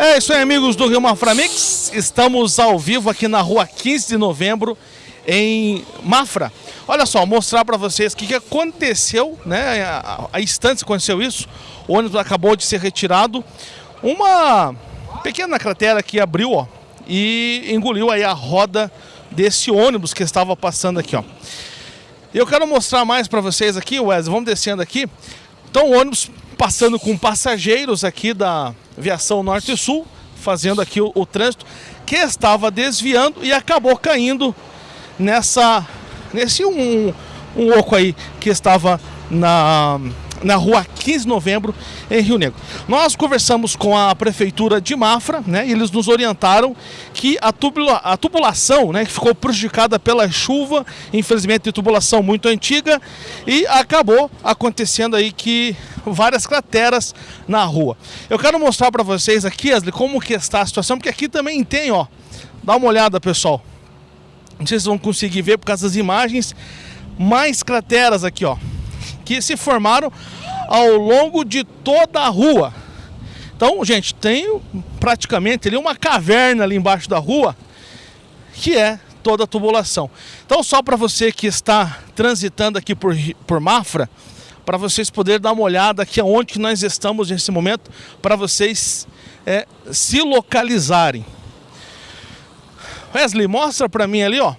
É isso aí, amigos do Rio Mafra Mix. Estamos ao vivo aqui na rua 15 de novembro, em Mafra. Olha só, mostrar para vocês o que, que aconteceu, né? A, a instante aconteceu isso. O ônibus acabou de ser retirado. Uma pequena cratera que abriu, ó, e engoliu aí a roda desse ônibus que estava passando aqui, ó. Eu quero mostrar mais para vocês aqui, Wesley, vamos descendo aqui. Então, o ônibus passando com passageiros aqui da Viação Norte e Sul, fazendo aqui o, o trânsito, que estava desviando e acabou caindo nessa nesse um, um oco aí que estava na na rua 15 de novembro, em Rio Negro. Nós conversamos com a prefeitura de Mafra, né, e eles nos orientaram que a, tubula, a tubulação, né, que ficou prejudicada pela chuva, infelizmente tubulação muito antiga, e acabou acontecendo aí que várias crateras na rua. Eu quero mostrar para vocês aqui, Asli, como que está a situação, porque aqui também tem, ó, dá uma olhada, pessoal. Não sei se vocês vão conseguir ver por causa das imagens, mais crateras aqui, ó que se formaram ao longo de toda a rua. Então, gente, tem praticamente ali uma caverna ali embaixo da rua, que é toda a tubulação. Então, só para você que está transitando aqui por, por Mafra, para vocês poderem dar uma olhada aqui aonde nós estamos nesse momento, para vocês é, se localizarem. Wesley, mostra para mim ali, ó.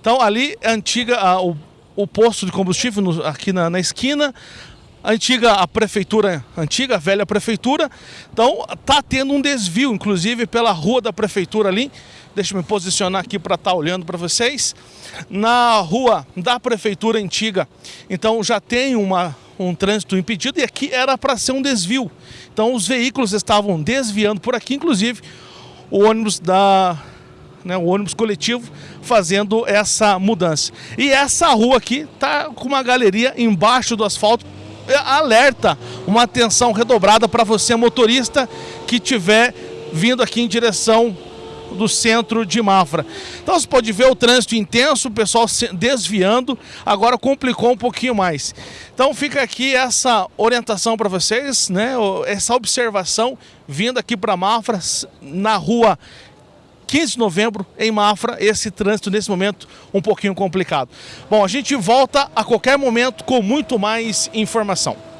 Então, ali é antiga, a, o o posto de combustível no, aqui na, na esquina, a antiga a prefeitura, antiga, a velha prefeitura. Então tá tendo um desvio, inclusive pela rua da prefeitura ali. Deixa eu me posicionar aqui para estar tá olhando para vocês. Na rua da prefeitura antiga, então já tem uma, um trânsito impedido e aqui era para ser um desvio. Então os veículos estavam desviando por aqui, inclusive o ônibus da né, o ônibus coletivo fazendo essa mudança. E essa rua aqui tá com uma galeria embaixo do asfalto, é, alerta, uma atenção redobrada para você motorista que tiver vindo aqui em direção do centro de Mafra. Então você pode ver o trânsito intenso, o pessoal desviando, agora complicou um pouquinho mais. Então fica aqui essa orientação para vocês, né? essa observação vindo aqui para Mafra, na rua 15 de novembro, em Mafra, esse trânsito nesse momento um pouquinho complicado. Bom, a gente volta a qualquer momento com muito mais informação.